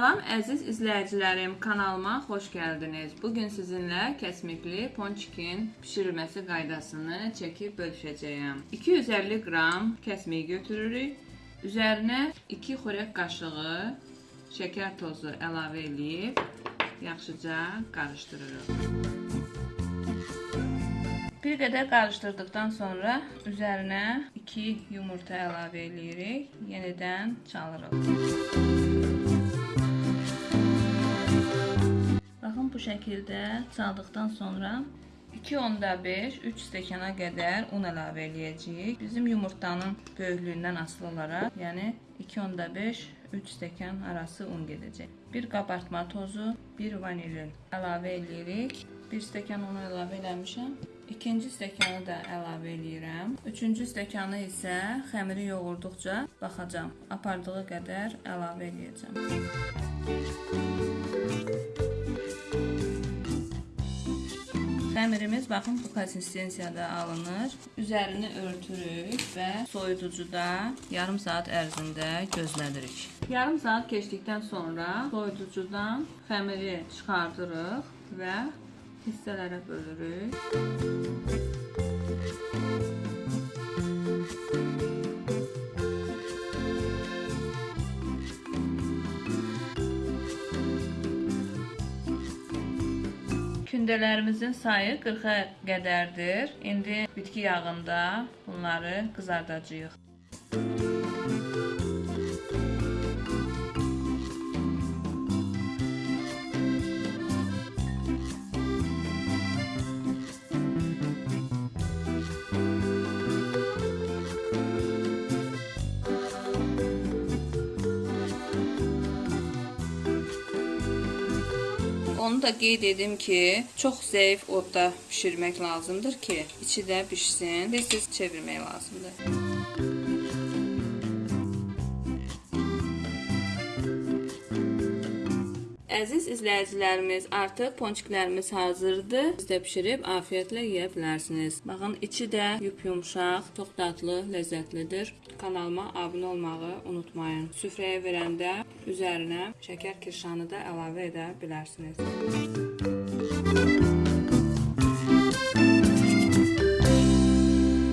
Əziz izləyicilərim, kanalıma xoş gəldiniz. Bugün sizinlə kəsmikli ponçikin bişirilməsi qaydasını çəkib bölüşəcəyəm. 250 qram kəsmik götürürük. Üzərinə 2 xörək qaşığı şəkər tozu əlavə edib yaxşıca qarışdırırıq. Bir qədər qarışdırdıqdan sonra üzərinə 2 yumurta əlavə edirik. Yenidən çalırıq. Bu şəkildə çaldıqdan sonra 2.5 3 stəkana qədər un əlavə eləyəcəyik. Bizim yumurtanın böyüklüyündən asılı olaraq, yəni 2.5 3 stəkan arası un gedəcək. 1 qabartma tozu, 1 vanilin əlavə eləyirik. 1 stəkan unu əlavə eləmişəm. İkinci stəkanı da əlavə eləyirəm. Üçüncü stəkanı isə xəmiri yoğurduqca baxacam. Apardığı qədər əlavə eləyəcəm. Xəmirimiz baxın bu konsistensiyada alınır. Üzərini örtürük və soyuducuda yarım saat ərzində gözlədirik. Yarım saat keçdikdən sonra soyuducudan xəmiri çıxardırıq və hissələrə bölürük. Kündələrimizin sayı 40-a qədərdir. İndi bitki yağında bunları qızardacağıq. Onu da qeyd edim ki, çox zəif odda bişirmək lazımdır ki, içi də bişsin. Tez-tez çevirmək lazımdır. Əziz izləyicilərimiz, artıq ponçiklərimiz hazırdır. Siz də bişirib afiyyətlə yeyə bilərsiniz. Baxın, içi də yup-yumşaq, çox dadlı, ləzzətlidir. Kanalıma abunə olmağı unutmayın. Süfrəyə verəndə üzərinə şəkər kirşanı da əlavə edə bilərsiniz.